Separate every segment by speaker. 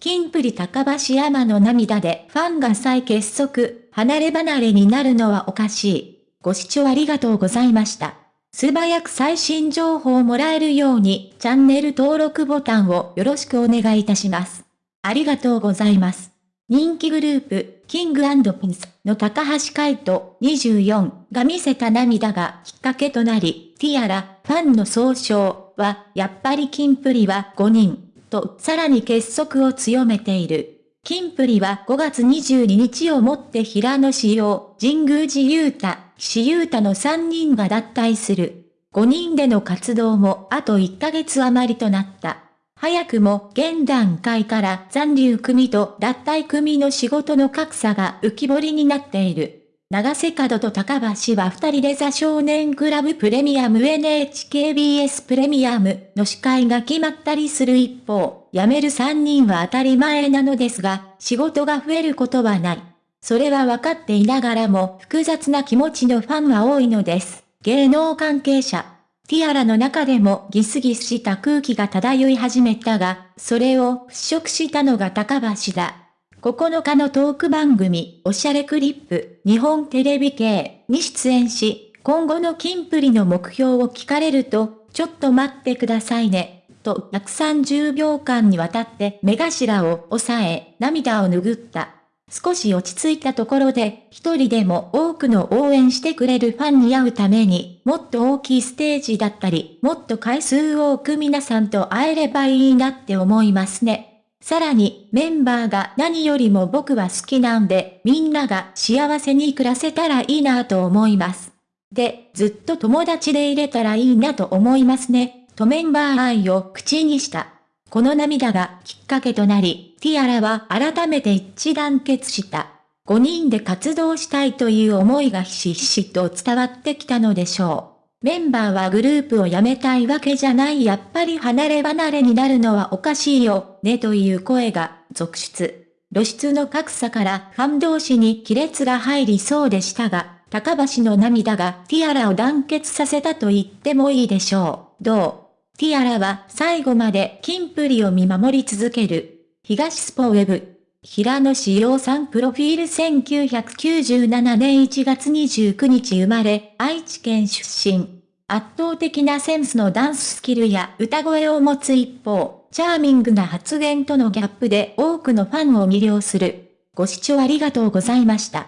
Speaker 1: キンプリ高橋山の涙でファンが再結束、離れ離れになるのはおかしい。ご視聴ありがとうございました。素早く最新情報をもらえるように、チャンネル登録ボタンをよろしくお願いいたします。ありがとうございます。人気グループ、キングピンスの高橋海人24が見せた涙がきっかけとなり、ティアラ、ファンの総称は、やっぱりキンプリは5人、とさらに結束を強めている。キンプリは5月22日をもって平野志陽、神宮寺勇太、岸優太の3人が脱退する。5人での活動もあと1ヶ月余りとなった。早くも現段階から残留組と脱退組の仕事の格差が浮き彫りになっている。長瀬角と高橋は二人でザ少年クラブプレミアム NHKBS プレミアムの司会が決まったりする一方、辞める三人は当たり前なのですが、仕事が増えることはない。それは分かっていながらも複雑な気持ちのファンは多いのです。芸能関係者。ティアラの中でもギスギスした空気が漂い始めたが、それを払拭したのが高橋だ。9日のトーク番組、おしゃれクリップ、日本テレビ系に出演し、今後のキンプリの目標を聞かれると、ちょっと待ってくださいね、と130秒間にわたって目頭を押さえ、涙を拭った。少し落ち着いたところで、一人でも多くの応援してくれるファンに会うために、もっと大きいステージだったり、もっと回数多く皆さんと会えればいいなって思いますね。さらに、メンバーが何よりも僕は好きなんで、みんなが幸せに暮らせたらいいなと思います。で、ずっと友達でいれたらいいなと思いますね、とメンバー愛を口にした。この涙がきっかけとなり、ティアラは改めて一致団結した。5人で活動したいという思いがひしひしと伝わってきたのでしょう。メンバーはグループを辞めたいわけじゃないやっぱり離れ離れになるのはおかしいよ、ねという声が続出。露出の格差からファン同士に亀裂が入りそうでしたが、高橋の涙がティアラを団結させたと言ってもいいでしょう。どう？ティアラは最後までキンプリを見守り続ける。東スポウェブ。平野志陽さんプロフィール1997年1月29日生まれ、愛知県出身。圧倒的なセンスのダンススキルや歌声を持つ一方、チャーミングな発言とのギャップで多くのファンを魅了する。ご視聴ありがとうございました。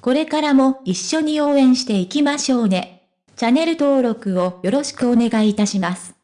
Speaker 1: これからも一緒に応援していきましょうね。チャンネル登録をよろしくお願いいたします。